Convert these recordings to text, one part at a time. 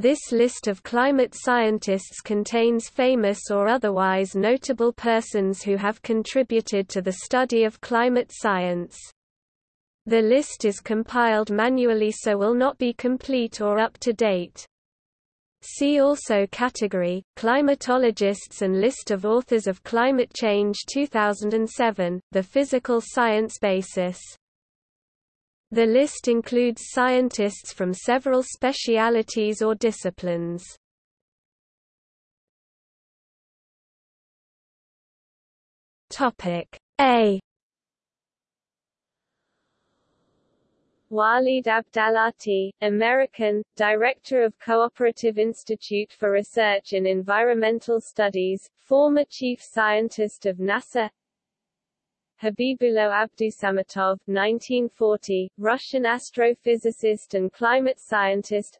This list of climate scientists contains famous or otherwise notable persons who have contributed to the study of climate science. The list is compiled manually so will not be complete or up to date. See also category, climatologists and list of authors of Climate Change 2007, the physical science basis. The list includes scientists from several specialities or disciplines. Topic A Waleed Abdalati, American, Director of Cooperative Institute for Research in Environmental Studies, former Chief Scientist of NASA Habibullo Abdusamatov 1940, Russian astrophysicist and climate scientist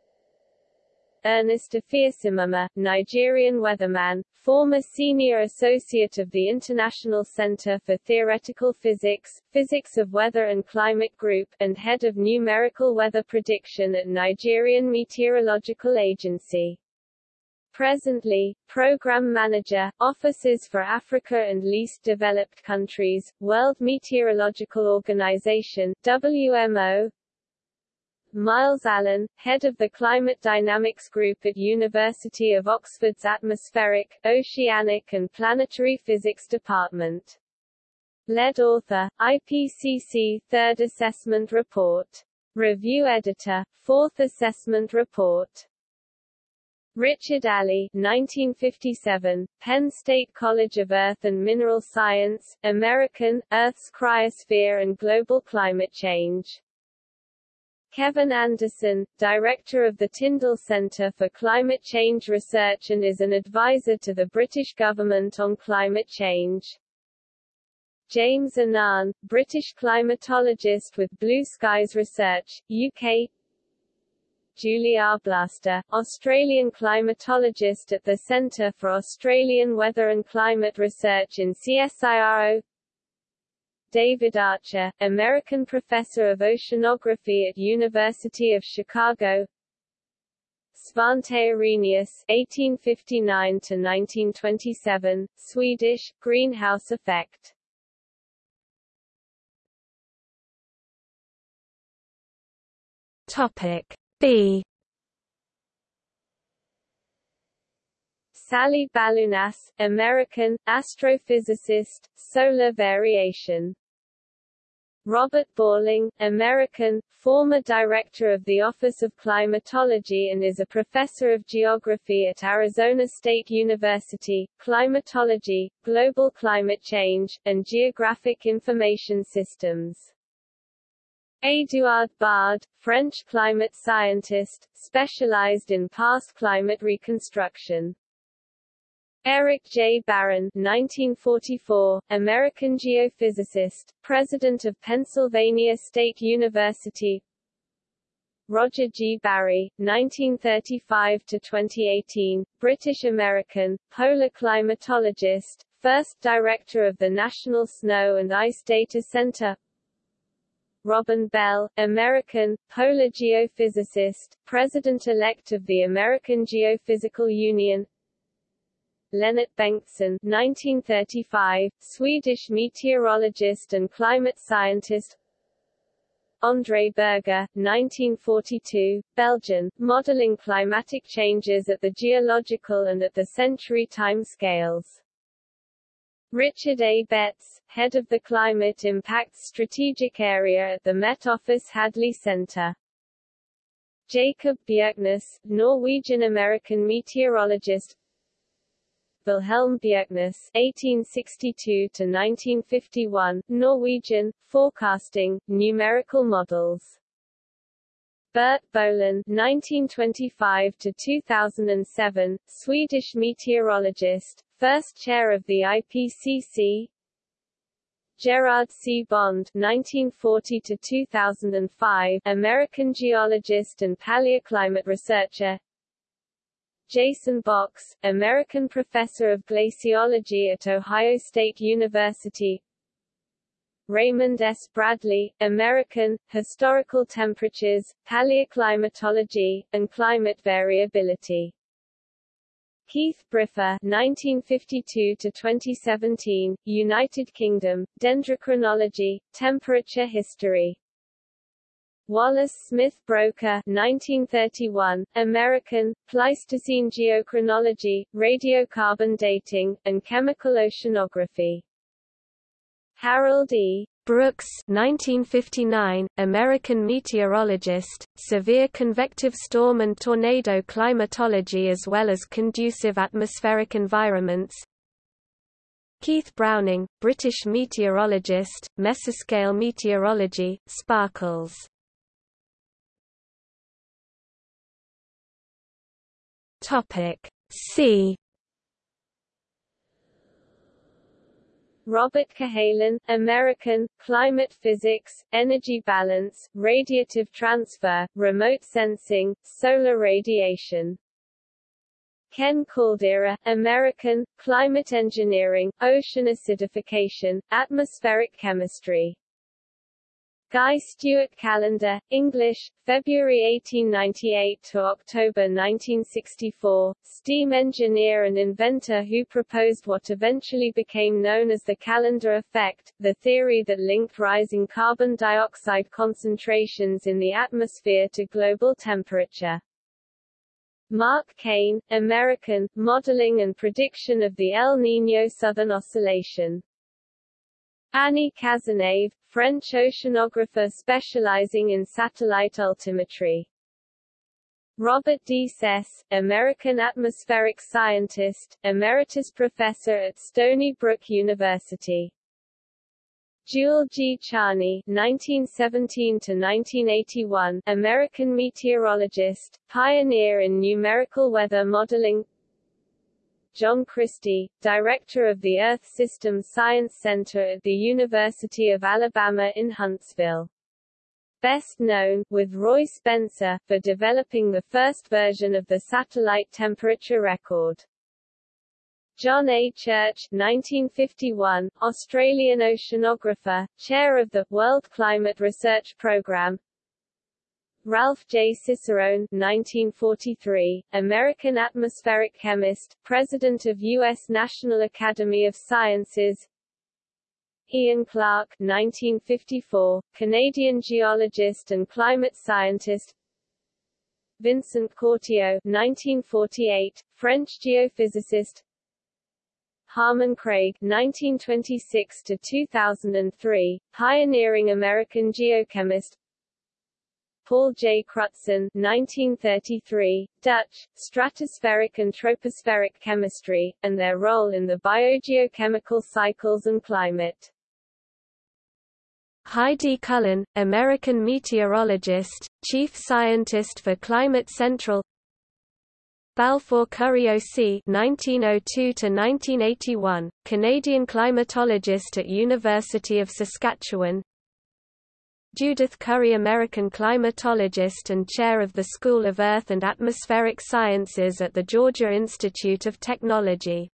Ernest Afiesimama, Nigerian weatherman, former senior associate of the International Center for Theoretical Physics, Physics of Weather and Climate Group, and head of numerical weather prediction at Nigerian Meteorological Agency. Presently, Program Manager, Offices for Africa and Least Developed Countries, World Meteorological Organization WMO, Myles Allen, head of the Climate Dynamics Group at University of Oxford's Atmospheric, Oceanic and Planetary Physics Department. Lead author, IPCC Third Assessment Report. Review Editor, Fourth Assessment Report. Richard Alley 1957, Penn State College of Earth and Mineral Science, American, Earth's Cryosphere and Global Climate Change. Kevin Anderson, Director of the Tyndall Centre for Climate Change Research and is an advisor to the British government on climate change. James Annan, British climatologist with Blue Skies Research, UK Julie Arblaster, Australian climatologist at the Centre for Australian Weather and Climate Research in CSIRO David Archer, American professor of oceanography at University of Chicago. Svante Arrhenius (1859–1927), Swedish, greenhouse effect. Topic B Sally Baliunas, American, astrophysicist, solar variation. Robert Balling, American, former director of the Office of Climatology and is a professor of geography at Arizona State University, climatology, global climate change, and geographic information systems. Édouard Bard, French climate scientist, specialized in past climate reconstruction. Eric J. Barron 1944, American geophysicist, president of Pennsylvania State University Roger G. Barry, 1935–2018, British-American, polar climatologist, first director of the National Snow and Ice Data Center Robin Bell, American, polar geophysicist, President-elect of the American Geophysical Union Lennart Bengtsson 1935, Swedish meteorologist and climate scientist André Berger, 1942, Belgian, modeling climatic changes at the geological and at the century time scales. Richard A. Betts, head of the Climate Impacts Strategic Area at the Met Office Hadley Center. Jacob Bjerknes, Norwegian-American meteorologist Wilhelm Bjerknes (1862–1951), Norwegian, forecasting, numerical models. Bert Bolin (1925–2007), Swedish meteorologist, first chair of the IPCC Gerard C. Bond 1940–2005, American geologist and paleoclimate researcher Jason Box, American professor of glaciology at Ohio State University Raymond S. Bradley, American, Historical Temperatures, Paleoclimatology, and Climate Variability. Keith Briffa 1952–2017, United Kingdom, Dendrochronology, Temperature History. Wallace Smith Broecker 1931, American, Pleistocene Geochronology, Radiocarbon Dating, and Chemical Oceanography. Harold E. Brooks 1959, American meteorologist, severe convective storm and tornado climatology as well as conducive atmospheric environments. Keith Browning, British meteorologist, mesoscale meteorology, sparkles. Topic C Robert Cahalan, American, Climate Physics, Energy Balance, Radiative Transfer, Remote Sensing, Solar Radiation. Ken Caldeira, American, Climate Engineering, Ocean Acidification, Atmospheric Chemistry. Guy Stewart Callendar, English, February 1898 to October 1964, steam engineer and inventor who proposed what eventually became known as the Callendar effect, the theory that linked rising carbon dioxide concentrations in the atmosphere to global temperature. Mark Cane, American, Modeling and Prediction of the El Niño Southern Oscillation. Annie Cazenave, French oceanographer specializing in satellite altimetry. Robert D. Cess, American atmospheric scientist, emeritus professor at Stony Brook University. Jule G. Charney (1917–1981), American meteorologist, pioneer in numerical weather modeling. John Christy, director of the Earth System Science Center at the University of Alabama in Huntsville. Best known, with Roy Spencer, for developing the first version of the satellite temperature record. John A. Church 1951, Australian oceanographer, chair of the World Climate Research Programme, Ralph J. Cicerone 1943, American atmospheric chemist, president of U.S. National Academy of Sciences Ian Clark 1954, Canadian geologist and climate scientist Vincent Courtillot 1948, French geophysicist Harmon Craig 1926 to 2003, pioneering American geochemist Paul J. Crutzen 1933, Dutch, Stratospheric and Tropospheric Chemistry, and their role in the biogeochemical cycles and climate. Heidi Cullen, American meteorologist, chief scientist for Climate Central Balfour Currie C. 1902–1981, Canadian climatologist at University of Saskatchewan Judith Curry American climatologist and chair of the School of Earth and Atmospheric Sciences at the Georgia Institute of Technology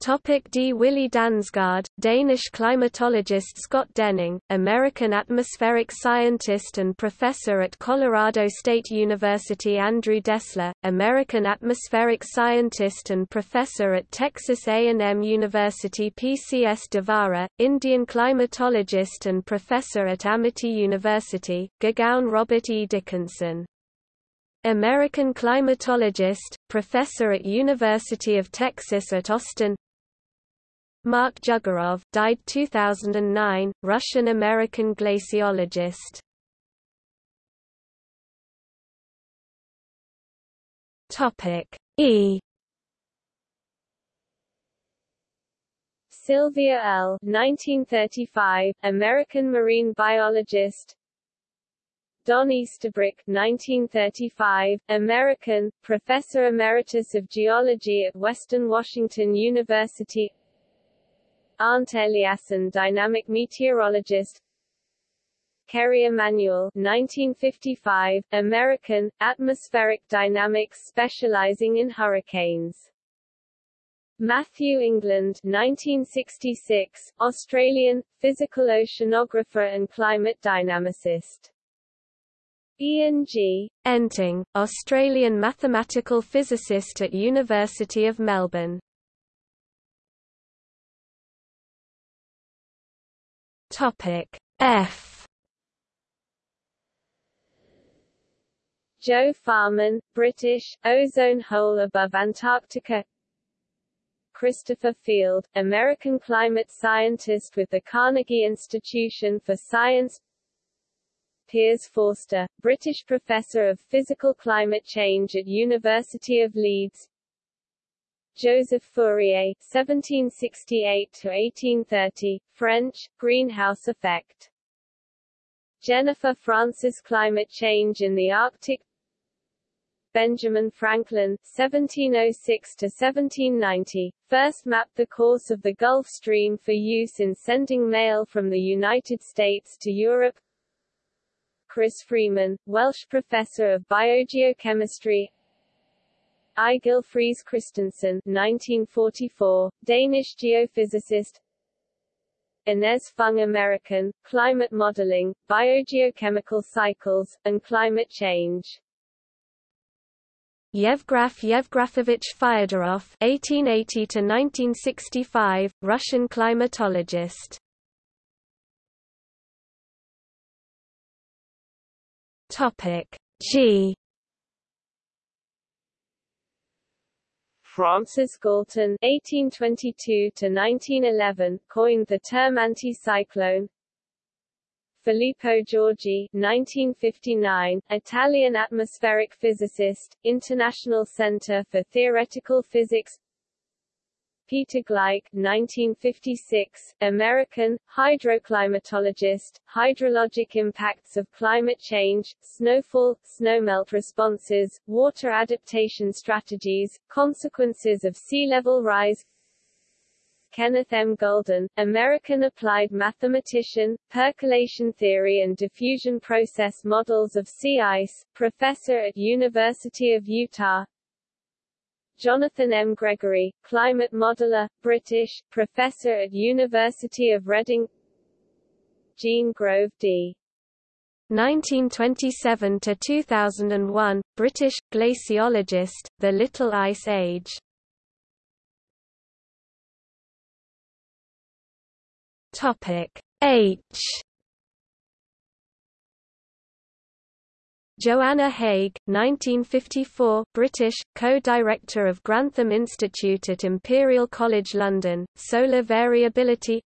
Topic D. Willy Dansgaard, Danish climatologist Scott Denning, American atmospheric scientist and professor at Colorado State University Andrew Dessler, American atmospheric scientist and professor at Texas A&M University PCS Devara, Indian climatologist and professor at Amity University, Gurgaon Robert E. Dickinson. American climatologist, professor at University of Texas at Austin Mark Dyurgerov, died 2009, Russian-American glaciologist. Topic E. Sylvia Earle 1935, American marine biologist. Don Easterbrook 1935, American, Professor Emeritus of Geology at Western Washington University Arndt Eliassen dynamic meteorologist Kerry Emanuel 1955, American, atmospheric dynamics specializing in hurricanes. Matthew England 1966, Australian, physical oceanographer and climate dynamicist. Ian G. Enting, Australian mathematical physicist at University of Melbourne. Topic F. Joe Farman, British, ozone hole above Antarctica. Christopher Field, American climate scientist with the Carnegie Institution for Science. Piers Forster, British professor of physical climate change at University of Leeds Joseph Fourier (1768–1830), French, greenhouse effect. Jennifer Francis Climate change in the Arctic Benjamin Franklin (1706–1790) first mapped the course of the Gulf Stream for use in sending mail from the United States to Europe. Chris Freeman, Welsh professor of biogeochemistry, Egil Friis Christensen 1944, Danish geophysicist Inez Fung American, Climate Modeling, Biogeochemical Cycles, and Climate Change Yevgraf Yevgrafovich Fyodorov (1880–1965), Russian climatologist. Topic G. Francis Galton (1822–1911) coined the term anticyclone. Filippo Giorgi 1959, Italian atmospheric physicist, International Center for Theoretical Physics Peter Gleick 1956, American, hydroclimatologist, hydrologic impacts of climate change, snowfall, snowmelt responses, water adaptation strategies, consequences of sea level rise Kenneth M. Golden, American applied mathematician, percolation theory and diffusion process models of sea ice, professor at University of Utah Jonathan M. Gregory, climate modeler, British, professor at University of Reading Jean Grove D. 1927–2001, British, glaciologist, The Little Ice Age Topic H Joanna Haigh, 1954, British, co-director of Grantham Institute at Imperial College London, Solar Variability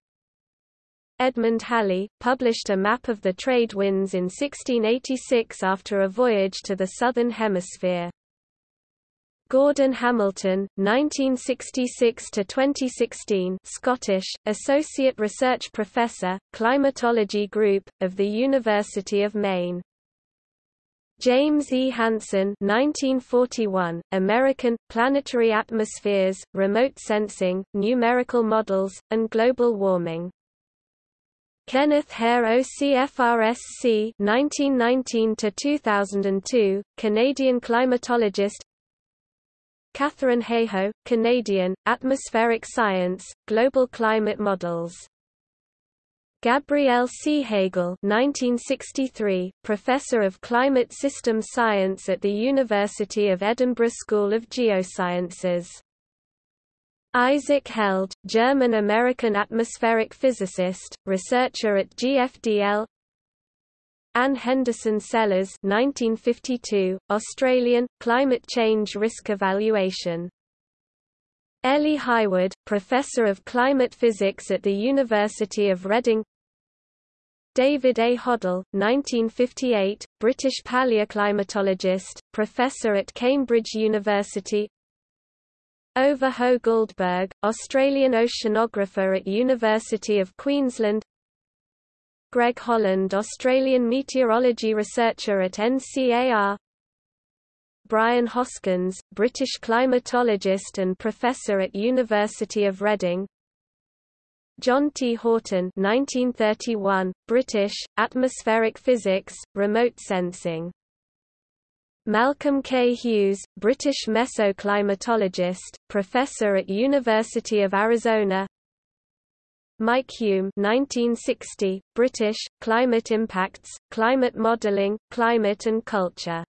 Edmund Halley, published a map of the trade winds in 1686 after a voyage to the Southern Hemisphere. Gordon Hamilton, 1966–2016 Scottish, Associate Research Professor, Climatology Group, of the University of Maine James E. Hansen 1941, American, Planetary Atmospheres, Remote Sensing, Numerical Models, and Global Warming. Kenneth Hare OCFRSC 1919–2002, Canadian climatologist Catherine Hayhoe, Canadian, Atmospheric Science, Global Climate Models Gabrielle C. Hegerl 1963, Professor of Climate System Science at the University of Edinburgh School of Geosciences. Isaac Held, German-American atmospheric physicist, researcher at GFDL Anne Henderson Sellers 1952, Australian, Climate Change Risk Evaluation Ellie Highwood, Professor of Climate Physics at the University of Reading David A. Hodell, 1958, British paleoclimatologist, professor at Cambridge University. Ove Hoegh-Guldberg, Australian oceanographer at University of Queensland. Greg Holland Australian meteorology researcher at NCAR Brian Hoskins, British climatologist and professor at University of Reading John T. Houghton 1931, British, Atmospheric Physics, Remote Sensing Malcolm K. Hughes, British mesoclimatologist, professor at University of Arizona Mike Hulme 1960, British, Climate Impacts, Climate Modelling, Climate and Culture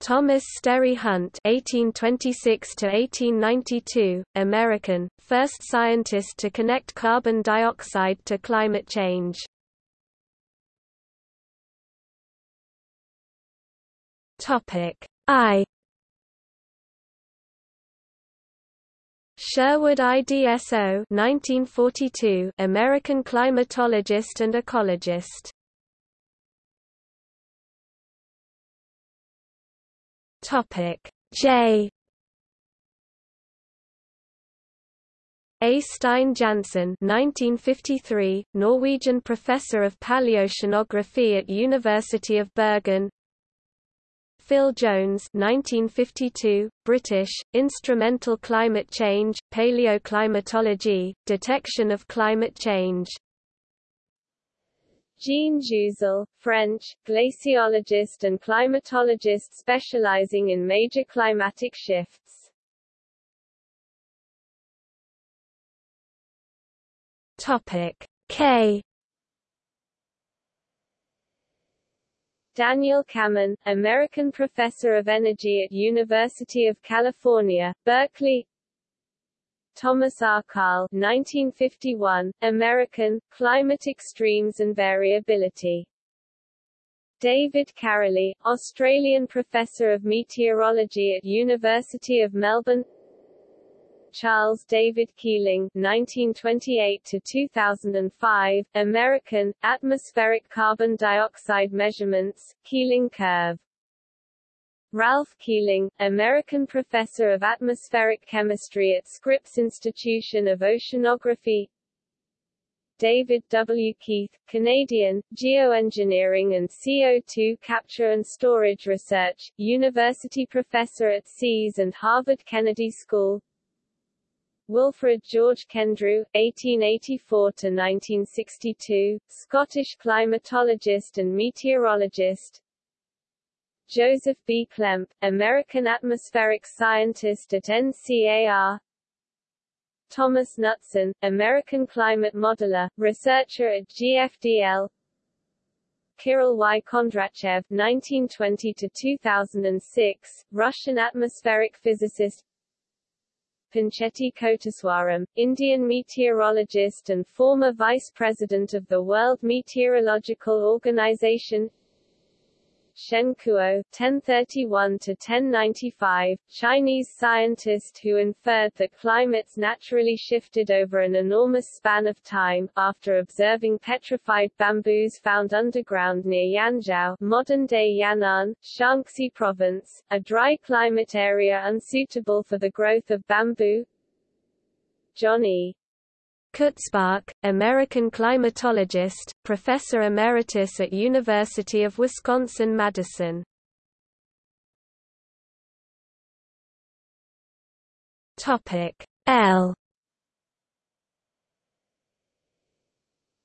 Thomas Sterry Hunt (1826–1892), American, first scientist to connect carbon dioxide to climate change. Topic I. Sherwood Idso 1942, American climatologist and ecologist. Topic. J. Eystein Jansen 1953, Norwegian professor of paleoceanography at University of Bergen. Phil Jones 1952, British, Instrumental Climate Change, Paleoclimatology, Detection of Climate Change Jean Jouzel, French, glaciologist and climatologist specializing in major climatic shifts. Topic K Daniel Kammen, American professor of energy at University of California, Berkeley Thomas R. Karl 1951, American, Climate Extremes and Variability. David Karoly, Australian Professor of Meteorology at University of Melbourne Charles David Keeling 1928–2005, American, Atmospheric Carbon Dioxide Measurements, Keeling Curve Ralph Keeling, American professor of atmospheric chemistry at Scripps Institution of Oceanography. David W. Keith, Canadian, Geoengineering and CO2 Capture and Storage Research, University professor at SEAS and Harvard Kennedy School. Wilfred George Kendrew, 1884–1962, Scottish climatologist and meteorologist Joseph B. Klemp, American atmospheric scientist at NCAR Thomas Knutson, American climate modeler, researcher at GFDL Kirill Y. Kondratyev 1920–2006, Russian atmospheric physicist Pinchetti Koteswaram, Indian meteorologist and former vice president of the World Meteorological Organization Shen Kuo (1031–1095), Chinese scientist who inferred that climates naturally shifted over an enormous span of time, after observing petrified bamboos found underground near Yanzhou, modern-day Yan'an, Shaanxi Province, a dry climate area unsuitable for the growth of bamboo. John E. Kutzbach, American climatologist, professor emeritus at University of Wisconsin-Madison. Topic L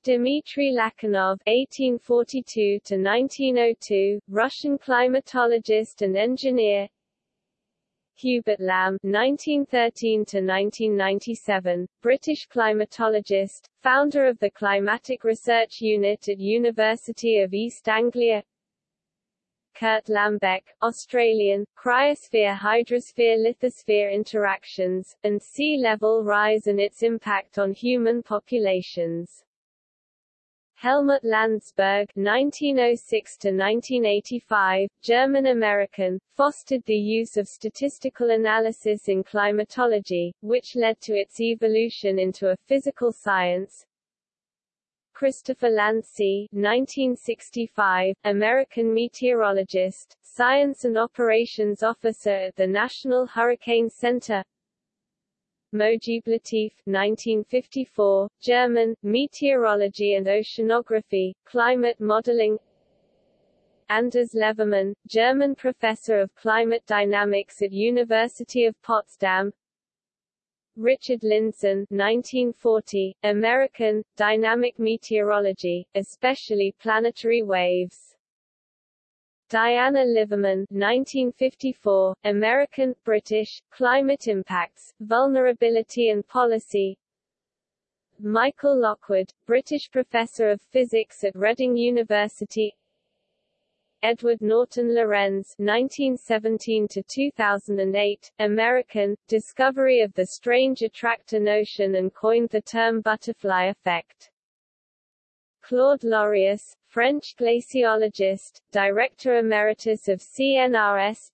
Dmitry Lachinov (1842–1902), Russian climatologist and engineer. Hubert Lamb (1913–1997), British climatologist, founder of the Climatic Research Unit at University of East Anglia. Kurt Lambeck, Australian, cryosphere hydrosphere lithosphere interactions, and sea level rise and its impact on human populations. Helmut Landsberg (1906–1985), German-American, fostered the use of statistical analysis in climatology, which led to its evolution into a physical science. Christopher Landsea, 1965, American meteorologist, science and operations officer at the National Hurricane Center. Mojib Latif 1954, German, Meteorology and Oceanography, Climate Modeling. Anders Levermann, German professor of climate dynamics at University of Potsdam. Richard Lindzen 1940, American, Dynamic Meteorology, especially planetary waves Diana Liverman 1954, American, British, Climate Impacts, Vulnerability and Policy Michael Lockwood, British Professor of Physics at Reading University Edward Norton Lorenz 1917–2008, American, discovery of the strange attractor notion and coined the term butterfly effect. Claude Lorius, French glaciologist, Director Emeritus of CNRS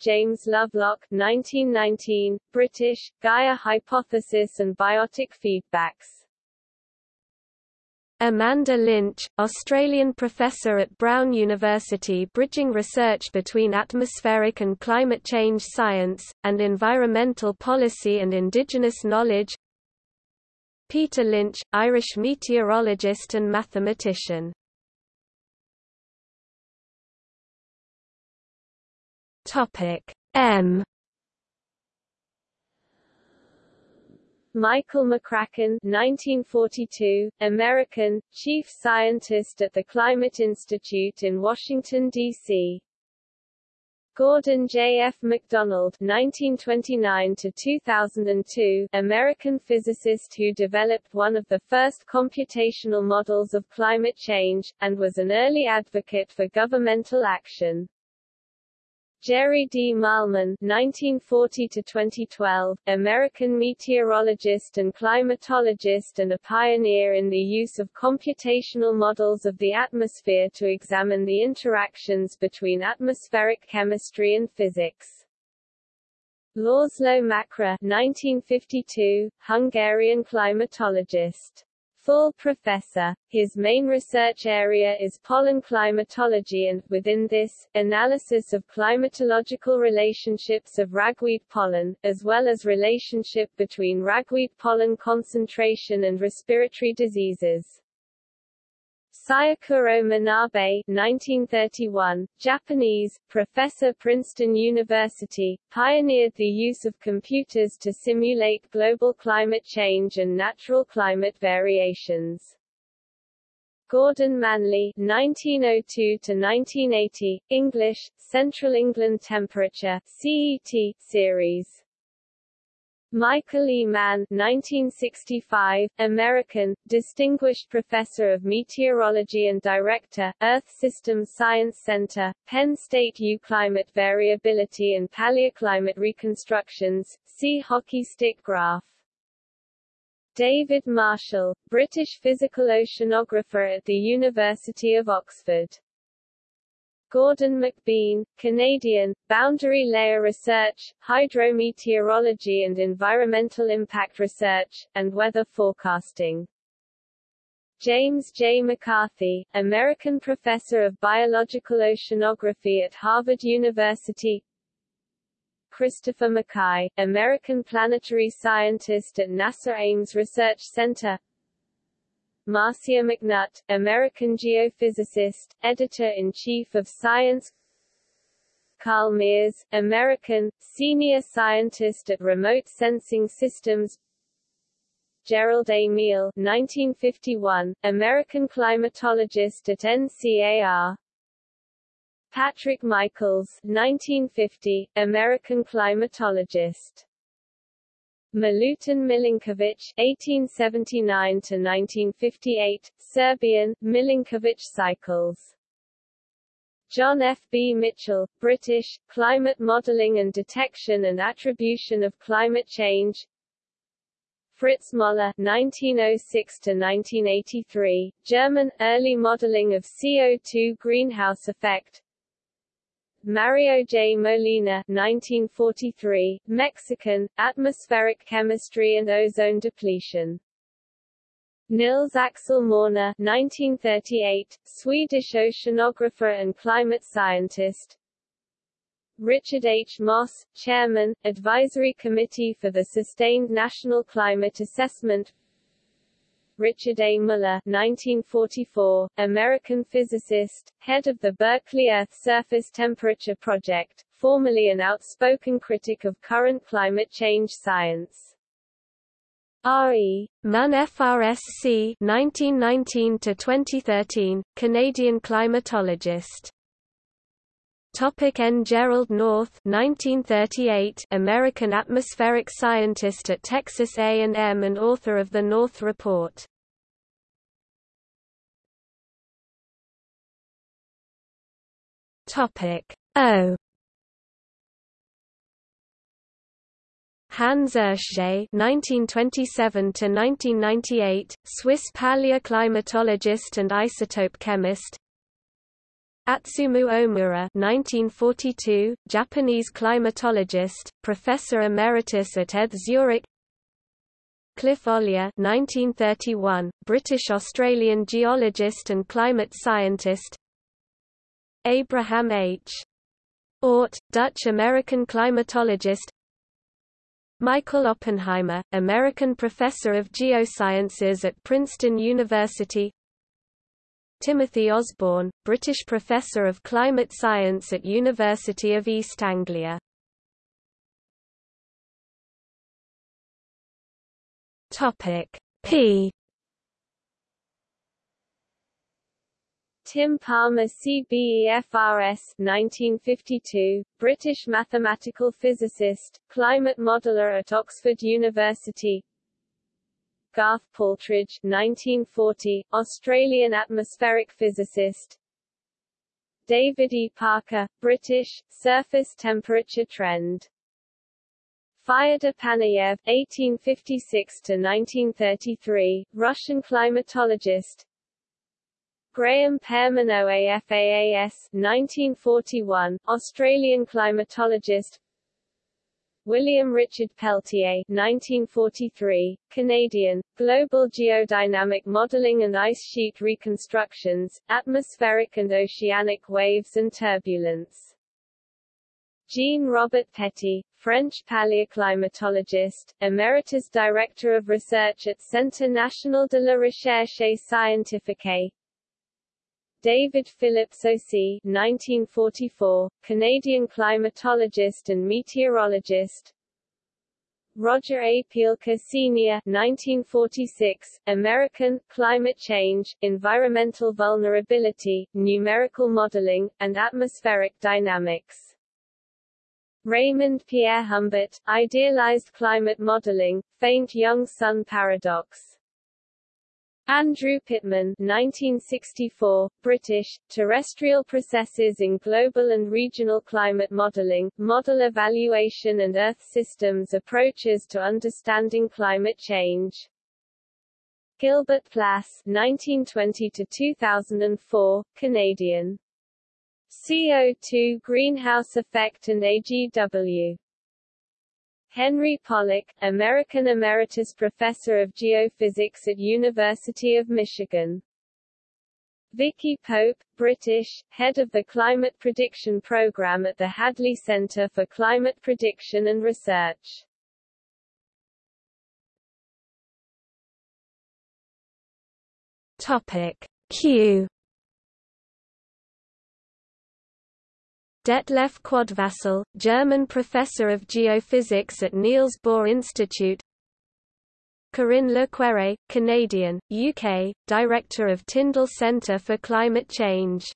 James Lovelock 1919, British, Gaia hypothesis and biotic feedbacks. Amanda Lynch, Australian professor at Brown University bridging research between atmospheric and climate change science, and environmental policy and indigenous knowledge Peter Lynch, Irish meteorologist and mathematician Topic M Michael McCracken 1942, American, chief scientist at the Climate Institute in Washington, D.C. Gordon J. F. MacDonald (1929–2002), American physicist who developed one of the first computational models of climate change, and was an early advocate for governmental action. Jerry D. Mahlman (1940–2012), American meteorologist and climatologist and a pioneer in the use of computational models of the atmosphere to examine the interactions between atmospheric chemistry and physics. László Makra 1952, Hungarian climatologist full professor. His main research area is pollen climatology and, within this, analysis of climatological relationships of ragweed pollen, as well as relationship between ragweed pollen concentration and respiratory diseases. Syukuro Manabe 1931, Japanese, professor Princeton University, pioneered the use of computers to simulate global climate change and natural climate variations. Gordon Manley 1902–1980, English, Central England Temperature CET, series Michael E. Mann 1965, American, Distinguished Professor of Meteorology and Director, Earth Systems Science Center, Penn State U Climate Variability and Paleoclimate Reconstructions, see Hockey stick graph. David Marshall, British physical oceanographer at the University of Oxford Gordon McBean, Canadian, Boundary Layer Research, Hydrometeorology and Environmental Impact Research, and Weather Forecasting. James J. McCarthy, American Professor of Biological Oceanography at Harvard University Christopher McKay, American planetary scientist at NASA Ames Research Center Marcia McNutt, American geophysicist, editor-in-chief of Science. Carl Mears, American, senior scientist at Remote Sensing Systems. Gerald A. Meehl 1951, American climatologist at NCAR Patrick Michaels 1950, American climatologist Milutin Milanković (1879–1958), Serbian, Milanković cycles. John F. B. Mitchell, British, Climate Modeling and Detection and Attribution of Climate Change. Fritz Moller (1906–1983), German, Early Modeling of CO2 Greenhouse Effect. Mario J. Molina 1943, Mexican, Atmospheric Chemistry and Ozone Depletion. Nils Axel Morner 1938, Swedish oceanographer and climate scientist. Richard H. Moss, Chairman, Advisory Committee for the Sustained National Climate Assessment Richard A. Muller 1944, American physicist, head of the Berkeley Earth Surface Temperature Project, formerly an outspoken critic of current climate change science. R.E. Munn FRSC 1919 to 2013, Canadian climatologist. Topic N. Gerald North 1938, American atmospheric scientist at Texas A&M and author of the North Report. Topic O. Hans Oeschger (1927–1998), Swiss paleoclimatologist and isotope chemist. Atsumu Ohmura (1942), Japanese climatologist, professor emeritus at ETH Zurich. Cliff Ollier (1931), British-Australian geologist and climate scientist. Abraham H. Oort, Dutch-American climatologist. Michael Oppenheimer, American professor of geosciences at Princeton University. Timothy Osborn, British Professor of Climate Science at University of East Anglia. P Tim Palmer CBEFRS 1952, British mathematical physicist, climate modeler at Oxford University Garth Paltridge 1940, Australian atmospheric physicist. David E. Parker, British, surface temperature trend. Fyodor Panayev 1856–1933, Russian climatologist. Graham Pearman OAFAAS 1941, Australian climatologist William Richard Peltier 1943, Canadian, Global Geodynamic Modeling and Ice Sheet Reconstructions, Atmospheric and Oceanic Waves and Turbulence. Jean-Robert Petit, French paleoclimatologist, Emeritus Director of Research at Centre National de la Recherche Scientifique, David Phillips O.C. 1944, Canadian climatologist and meteorologist Roger A. Pielke Sr. 1946, American, Climate Change, Environmental Vulnerability, Numerical Modeling, and Atmospheric Dynamics. Raymond Pierrehumbert, Idealized Climate Modeling, Faint Young Sun Paradox. Andrew Pitman 1964, British, Terrestrial Processes in Global and Regional Climate Modelling, Model Evaluation and Earth Systems Approaches to Understanding Climate Change. Gilbert Plass 1920–2004, Canadian. CO2 Greenhouse Effect and AGW. Henry Pollack, American Emeritus Professor of Geophysics at University of Michigan. Vicky Pope, British, head of the Climate Prediction Program at the Hadley Center for Climate Prediction and Research. Topic Q Detlef Quadfasel, German professor of geophysics at Niels Bohr Institute. Corinne Le Quéré, Canadian, UK, Director of Tyndall Centre for Climate Change.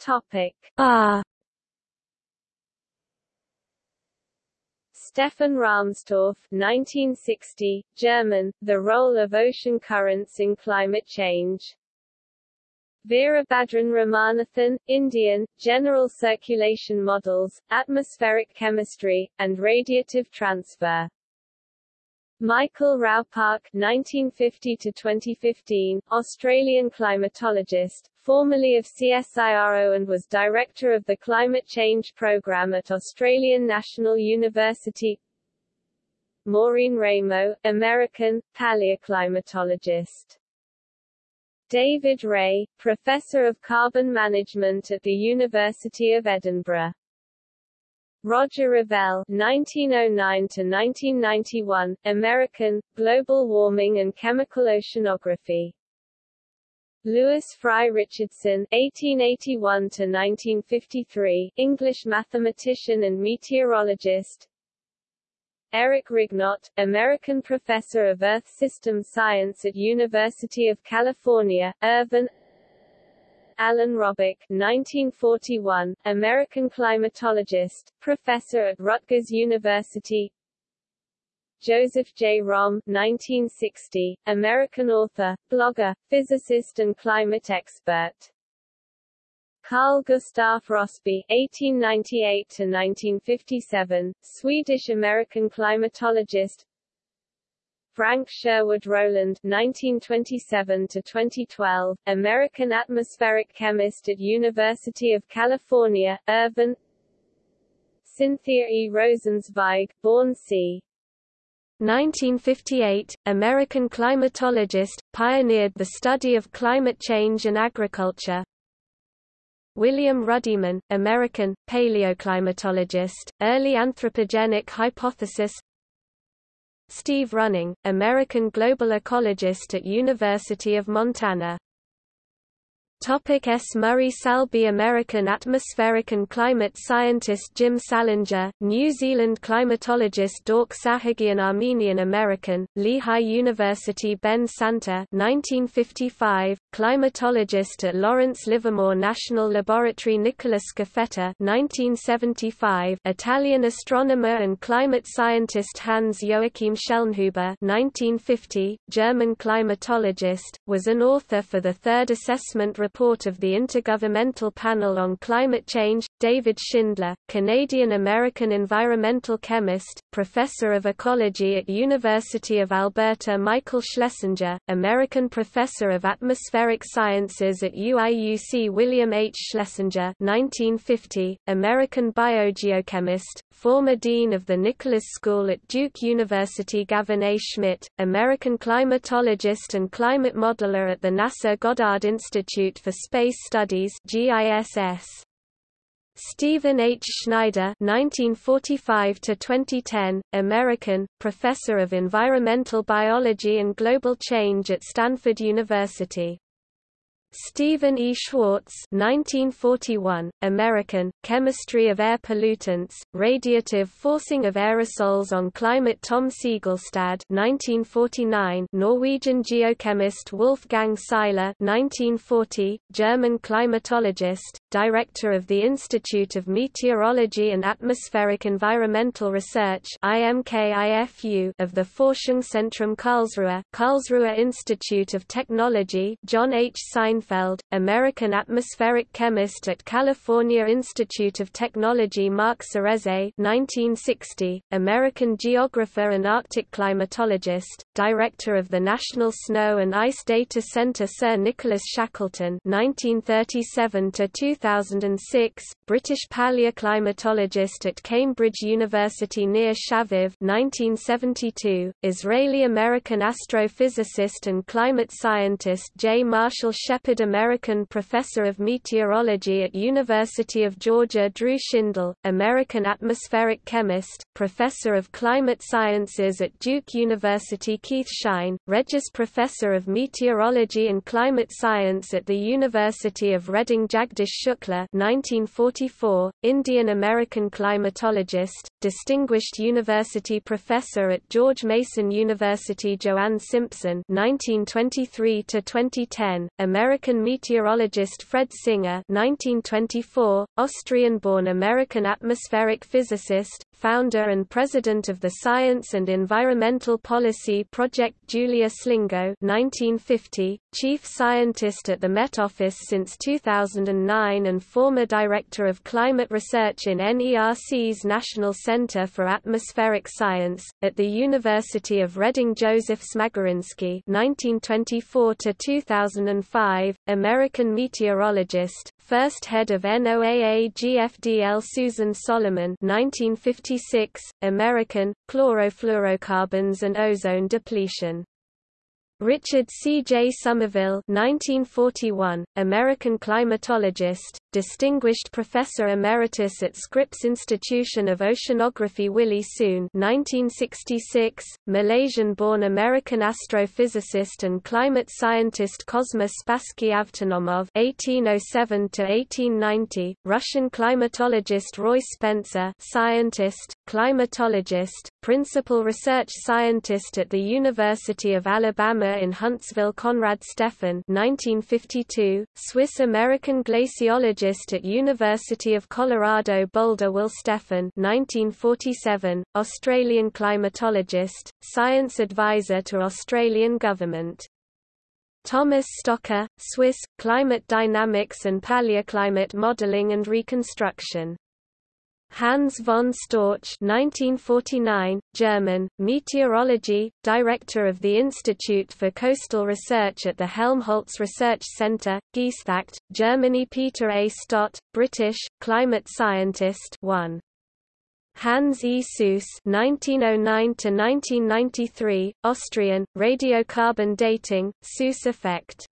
Topic R Stefan Rahmstorf 1960, German, The Role of Ocean Currents in Climate Change Veerabhadran Ramanathan, Indian, General Circulation Models, Atmospheric Chemistry, and Radiative Transfer. Michael Raupach 1950–2015, Australian climatologist, formerly of CSIRO and was director of the Climate Change Program at Australian National University Maureen Raymo, American, paleoclimatologist David Reay, Professor of Carbon Management at the University of Edinburgh. Roger Revelle (1909–1991), American, Global Warming and Chemical Oceanography. Lewis Fry Richardson (1881–1953), English mathematician and meteorologist. Eric Rignot, American professor of Earth System Science at University of California, Irvine. Alan Robock 1941, American climatologist, professor at Rutgers University. Joseph J. Romm 1960, American author, blogger, physicist and climate expert Carl Gustaf Rossby (1898–1957), Swedish-American climatologist. Frank Sherwood Rowland (1927–2012), American atmospheric chemist at University of California, Irvine. Cynthia E. Rosenzweig, born c. 1958, American climatologist, pioneered the study of climate change and agriculture. William Ruddiman, American, paleoclimatologist, early anthropogenic hypothesis. Steve Running, American global ecologist at University of Montana Topic S. Murray Salby American atmospheric and climate scientist Jim Salinger, New Zealand climatologist Dork Sahagian Armenian American, Lehigh University Ben Santer 1955, climatologist at Lawrence Livermore National Laboratory Nicolas Scafetta 1975, Italian astronomer and climate scientist Hans Joachim Schellnhuber 1950, German climatologist, was an author for the third assessment report of the Intergovernmental Panel on Climate Change, David Schindler, Canadian-American environmental chemist, professor of ecology at University of Alberta Michael Schlesinger, American professor of atmospheric sciences at UIUC William H. Schlesinger 1950, American biogeochemist, former dean of the Nicholas School at Duke University Gavin A. Schmidt, American climatologist and climate modeler at the NASA Goddard Institute for Space Studies GISS. Stephen H. Schneider (1945–2010), American, professor of environmental biology and global change at Stanford University. Stephen E. Schwartz 1941, American, Chemistry of Air Pollutants, Radiative Forcing of Aerosols on Climate Tom Segalstad 1949, Norwegian geochemist Wolfgang Seiler 1940, German climatologist, Director of the Institute of Meteorology and Atmospheric Environmental Research IMKIFU of the Forschungszentrum Karlsruhe, Karlsruhe Institute of Technology John H. Sein Seinfeld, American atmospheric chemist at California Institute of Technology Mark Serreze 1960, American geographer and Arctic climatologist, director of the National Snow and Ice Data Center Sir Nicholas Shackleton 1937–2006, British paleoclimatologist at Cambridge University Nir Shaviv 1972, Israeli-American astrophysicist and climate scientist J. Marshall Shepard American Professor of Meteorology at University of Georgia Drew Shindell, American atmospheric chemist, Professor of Climate Sciences at Duke University Keith Shine, Regius Professor of Meteorology and Climate Science at the University of Reading Jagdish Shukla 1944, Indian American climatologist, Distinguished University Professor at George Mason University Joanne Simpson 1923 2010, American American meteorologist Fred Singer 1924, Austrian-born American atmospheric physicist, founder and president of the Science and Environmental Policy Project Julia Slingo 1950, chief scientist at the Met Office since 2009 and former director of climate research in NERC's National Center for Atmospheric Science, at the University of Reading Joseph Smagorinsky 1924–2005, American meteorologist, first head of NOAA GFDL Susan Solomon 1956, American, chlorofluorocarbons and ozone depletion Richard C. J. Somerville 1941, American climatologist, Distinguished Professor Emeritus at Scripps Institution of Oceanography Willie Soon 1966, Malaysian-born American astrophysicist and climate scientist Kosma Spassky Avtonomov 1807-1890, Russian climatologist Roy Spencer scientist, climatologist, principal research scientist at the University of Alabama In Huntsville Konrad Steffen 1952, Swiss-American glaciologist at University of Colorado Boulder Will Steffen 1947, Australian climatologist, science advisor to Australian government. Thomas Stocker, Swiss, Climate Dynamics and Paleoclimate Modeling and Reconstruction Hans von Storch 1949, German, meteorology, director of the Institute for Coastal Research at the Helmholtz Research Center, Geesthacht, Germany Peter A. Stott, British, climate scientist 1. Hans E. Suess (1909–1993), Austrian, radiocarbon dating, Suess effect.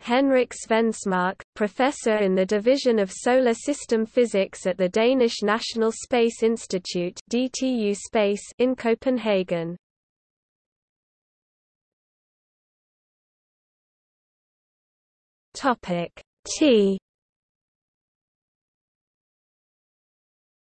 Henrik Svensmark, professor in the Division of Solar System Physics at the Danish National Space Institute (DTU Space) in Copenhagen. Topic T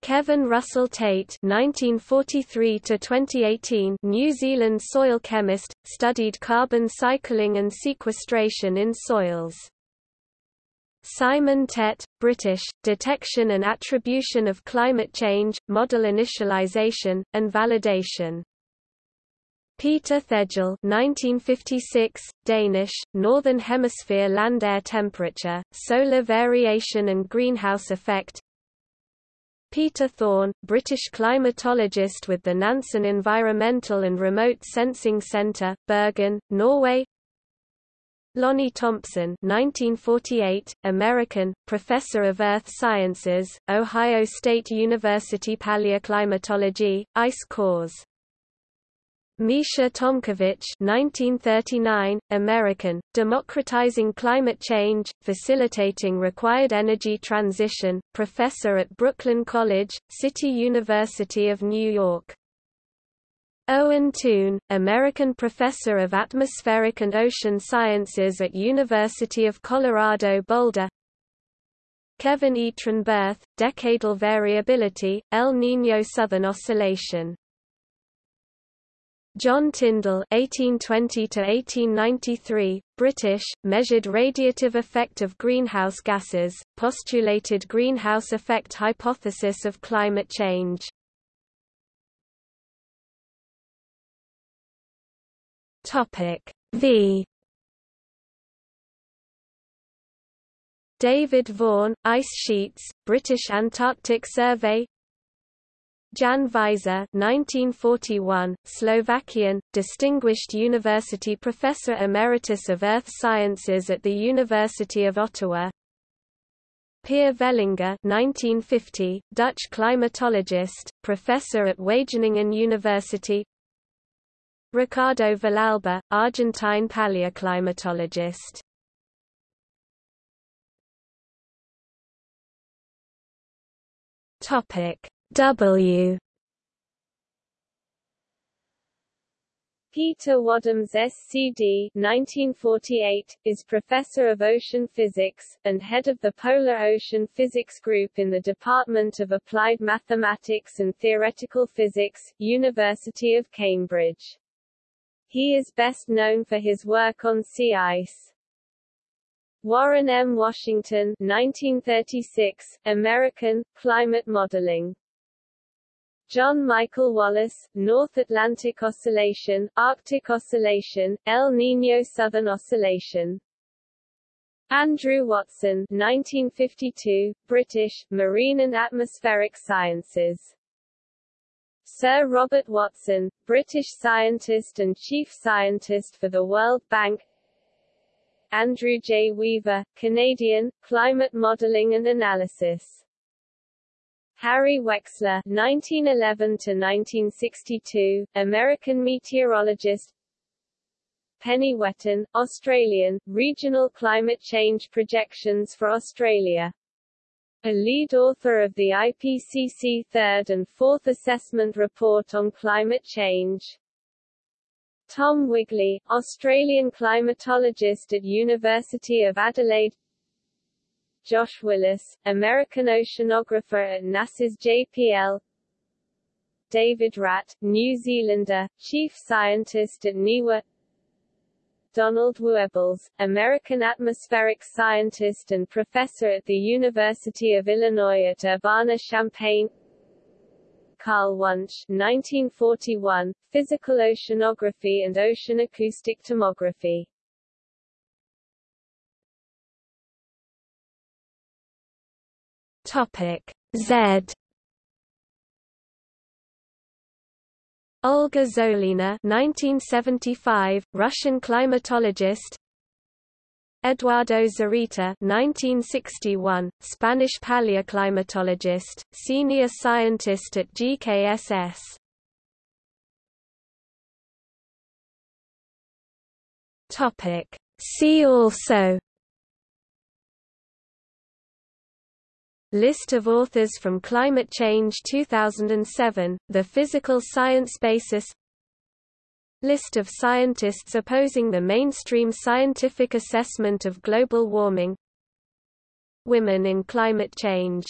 Kevin Russell Tate (1943–2018), New Zealand soil chemist, studied carbon cycling and sequestration in soils. Simon Tett, British, Detection and Attribution of Climate Change, Model Initialization, and Validation. Peter Thejl 1956, Danish, Northern Hemisphere land air temperature, solar variation and greenhouse effect Peter Thorne, British climatologist with the Nansen Environmental and Remote Sensing Centre, Bergen, Norway. Lonnie Thompson 1948, American, professor of earth sciences, Ohio State University Paleoclimatology, ice cores Micha Tomkiewicz 1939, American, Democratizing Climate Change, Facilitating Required Energy Transition, professor at Brooklyn College, City University of New York. Owen Toon, American professor of atmospheric and ocean sciences at University of Colorado Boulder Kevin E. Trenberth, Decadal Variability, El Niño Southern Oscillation John Tyndall (1820–1893), British, measured radiative effect of greenhouse gases, postulated greenhouse effect hypothesis of climate change. Topic V. David Vaughan, Ice Sheets, British Antarctic Survey Jan Veizer 1941, Slovakian, Distinguished University Professor Emeritus of Earth Sciences at the University of Ottawa. Pier Vellinga 1950, Dutch climatologist, professor at Wageningen University. Ricardo Villalba, Argentine paleoclimatologist. Topic W Peter Wadhams SCD 1948, is Professor of Ocean Physics, and head of the Polar Ocean Physics Group in the Department of Applied Mathematics and Theoretical Physics, University of Cambridge. He is best known for his work on sea ice. Warren M. Washington 1936, American, Climate Modeling John Michael Wallace, North Atlantic Oscillation, Arctic Oscillation, El Niño Southern Oscillation. Andrew Watson 1952, British, Marine and Atmospheric Sciences. Sir Robert Watson, British scientist and chief scientist for the World Bank Andrew J. Weaver, Canadian, Climate Modeling and Analysis Harry Wexler (1911–1962), American meteorologist. Penny Whetton, Australian, Regional Climate Change Projections for Australia. A lead author of the IPCC Third and Fourth Assessment Report on Climate Change. Tom Wigley, Australian climatologist at University of Adelaide Josh Willis, American oceanographer at NASA's JPL David Wratt, New Zealander, chief scientist at NIWA. Donald Wuebbles, American atmospheric scientist and professor at the University of Illinois at Urbana-Champaign. Carl Wunsch 1941, Physical Oceanography and Ocean Acoustic Tomography Topic Z. Olga Zolina 1975, Russian climatologist. Eduardo Zorita 1961, Spanish paleoclimatologist, senior scientist at GKSS Topic. See also List of authors from Climate Change 2007, The Physical Science Basis. List of scientists opposing the mainstream scientific assessment of global warming. Women in climate change